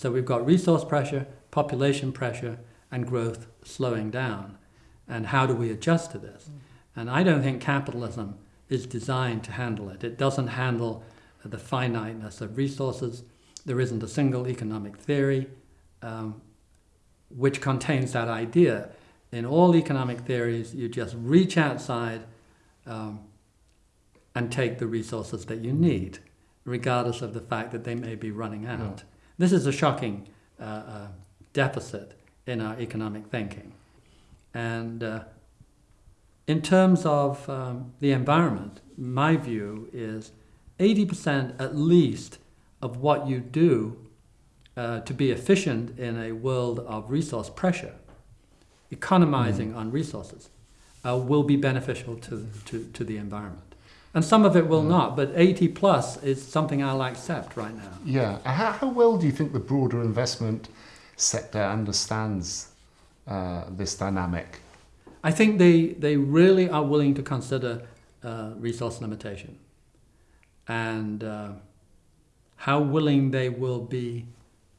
So we've got resource pressure, population pressure, and growth slowing down. And how do we adjust to this? And I don't think capitalism is designed to handle it. It doesn't handle the finiteness of resources. There isn't a single economic theory um, which contains that idea. In all economic theories, you just reach outside um, and take the resources that you need, regardless of the fact that they may be running out. This is a shocking uh, uh, deficit in our economic thinking. And uh, in terms of um, the environment, my view is 80% at least of what you do uh, to be efficient in a world of resource pressure, economizing mm. on resources, uh, will be beneficial to, to, to the environment. And some of it will mm. not, but 80 plus is something I'll accept right now. Yeah. How, how well do you think the broader investment sector understands uh, this dynamic? I think they, they really are willing to consider uh, resource limitation and uh, how willing they will be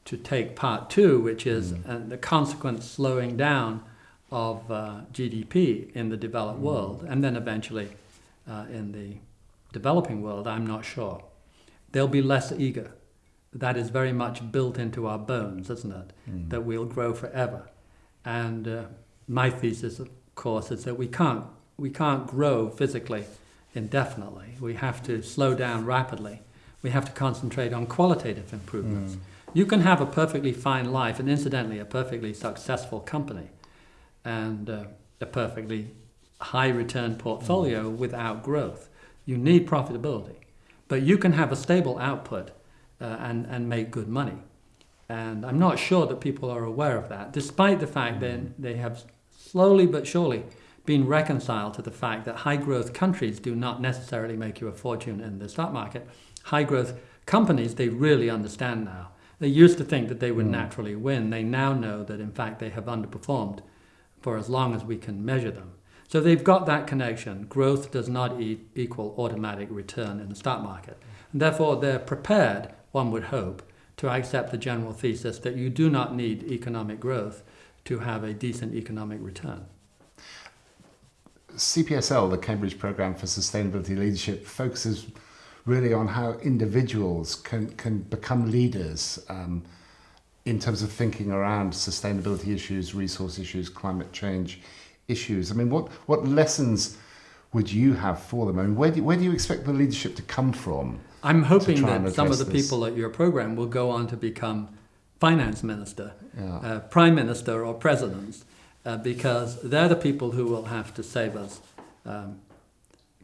to take part two, which is mm. the consequent slowing down of uh, GDP in the developed mm. world, and then eventually uh, in the developing world, I'm not sure. They'll be less eager. That is very much built into our bones, isn't it? Mm. That we'll grow forever. And uh, my thesis, of course, is that we can't, we can't grow physically indefinitely. We have to slow down rapidly. We have to concentrate on qualitative improvements. Mm. You can have a perfectly fine life, and incidentally, a perfectly successful company, and uh, a perfectly high return portfolio mm. without growth. You need profitability. But you can have a stable output uh, and, and make good money. And I'm not sure that people are aware of that, despite the fact that mm. they have slowly but surely been reconciled to the fact that high growth countries do not necessarily make you a fortune in the stock market. High growth companies, they really understand now. They used to think that they would mm. naturally win. They now know that, in fact, they have underperformed for as long as we can measure them. So they've got that connection. Growth does not e equal automatic return in the stock market. And therefore, they're prepared, one would hope, to accept the general thesis that you do not need economic growth to have a decent economic return. CPSL, the Cambridge Programme for Sustainability Leadership, focuses really on how individuals can, can become leaders um, in terms of thinking around sustainability issues, resource issues, climate change issues. I mean, what, what lessons would you have for them? I mean, where do, where do you expect the leadership to come from? I'm hoping that some of the this? people at your program will go on to become finance minister, yeah. uh, prime minister, or presidents, uh, because they're the people who will have to save us. Um,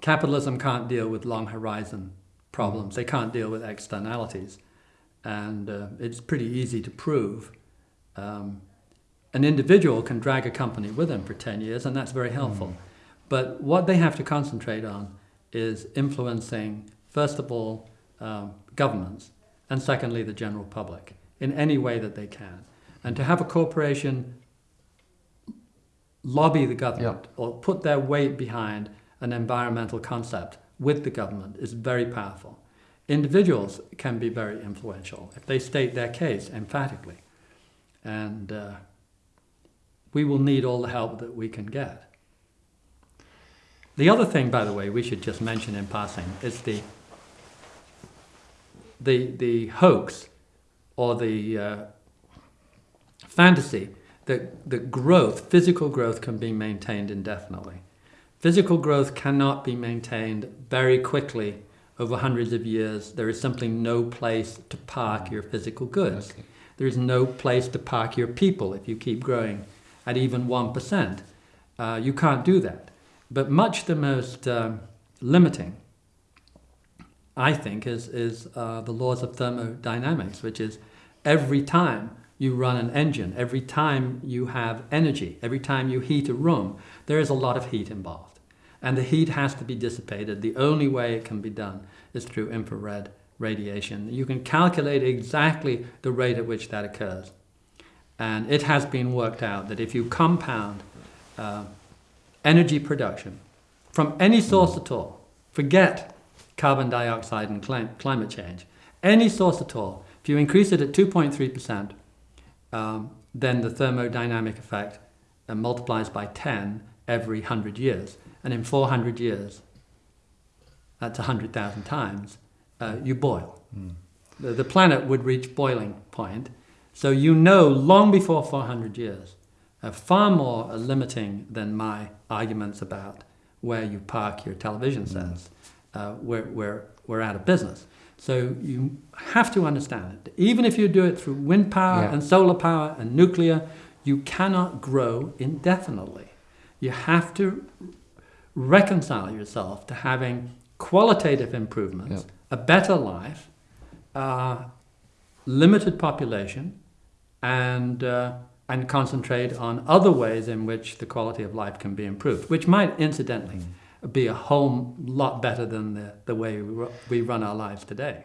capitalism can't deal with long horizon problems. They can't deal with externalities. And uh, it's pretty easy to prove. Um, an individual can drag a company with them for 10 years, and that's very helpful. Mm. But what they have to concentrate on is influencing, first of all, um, governments, and secondly, the general public, in any way that they can. And to have a corporation lobby the government or put their weight behind an environmental concept with the government is very powerful. Individuals can be very influential if they state their case emphatically. And uh, we will need all the help that we can get. The other thing, by the way, we should just mention in passing is the, the, the hoax or the uh, fantasy that, that growth, physical growth, can be maintained indefinitely. Physical growth cannot be maintained very quickly over hundreds of years. There is simply no place to park your physical goods. Okay. There is no place to park your people if you keep growing at even 1%. Uh, you can't do that. But much the most um, limiting, I think, is, is uh, the laws of thermodynamics, which is every time you run an engine, every time you have energy, every time you heat a room, there is a lot of heat involved. And the heat has to be dissipated. The only way it can be done is through infrared radiation. You can calculate exactly the rate at which that occurs. And it has been worked out that if you compound uh, energy production from any source at all, forget carbon dioxide and climate change, any source at all, If you increase it at 2.3%, um, then the thermodynamic effect uh, multiplies by 10 every 100 years. And in 400 years, that's 100,000 times, uh, you boil. Mm. The, the planet would reach boiling point. So you know long before 400 years, uh, far more limiting than my arguments about where you park your television Mm. sets. Uh, we're, we're, we're out of business. So you have to understand it. Even if you do it through wind power Yeah. and solar power and nuclear, you cannot grow indefinitely. You have to reconcile yourself to having qualitative improvements, Yeah. a better life, uh, limited population, and uh, and concentrate on other ways in which the quality of life can be improved, which might incidentally be a whole lot better than the, the way we, we run our lives today.